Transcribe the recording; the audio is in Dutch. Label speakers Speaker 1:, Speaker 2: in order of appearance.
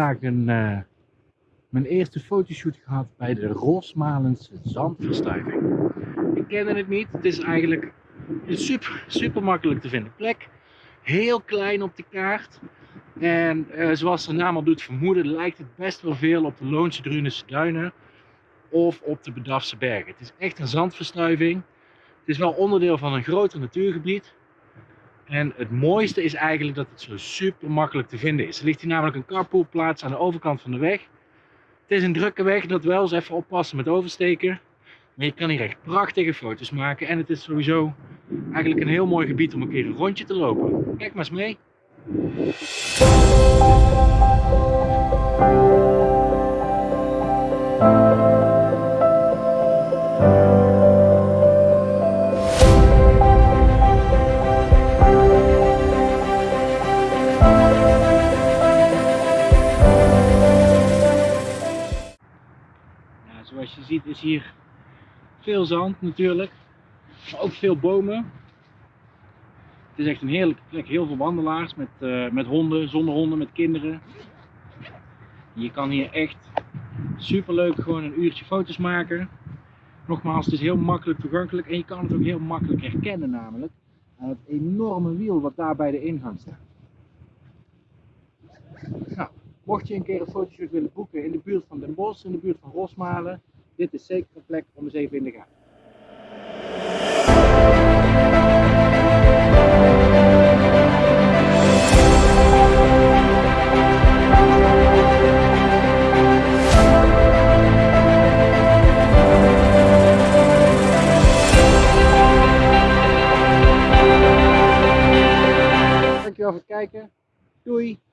Speaker 1: vandaag een, eh, mijn eerste fotoshoot gehad bij de Rosmalense zandverstuiving. Ik kende het niet. Het is eigenlijk een super, super makkelijk te vinden plek. Heel klein op de kaart. En uh, zoals de naam al doet vermoeden, lijkt het best wel veel op de Loonse Drunense duinen of op de Bedafse bergen. Het is echt een zandverstuiving. Het is wel onderdeel van een groter natuurgebied. En het mooiste is eigenlijk dat het zo super makkelijk te vinden is. Er ligt hier namelijk een carpoolplaats aan de overkant van de weg. Het is een drukke weg, dat wel eens even oppassen met oversteken. Maar je kan hier echt prachtige foto's maken. En het is sowieso eigenlijk een heel mooi gebied om een keer een rondje te lopen. Kijk maar eens mee. Zoals je ziet is hier veel zand natuurlijk, maar ook veel bomen. Het is echt een heerlijke plek, heel veel wandelaars met, uh, met honden, zonder honden, met kinderen. Je kan hier echt super leuk gewoon een uurtje foto's maken. Nogmaals, het is heel makkelijk toegankelijk en je kan het ook heel makkelijk herkennen namelijk aan het enorme wiel wat daar bij de ingang staat. Nou, mocht je een keer een fotoshoot willen boeken in de buurt van Den Bosch, in de buurt van Rosmalen, dit is zeker een plek om eens even in de gaten. Dankjewel voor het kijken. Doei!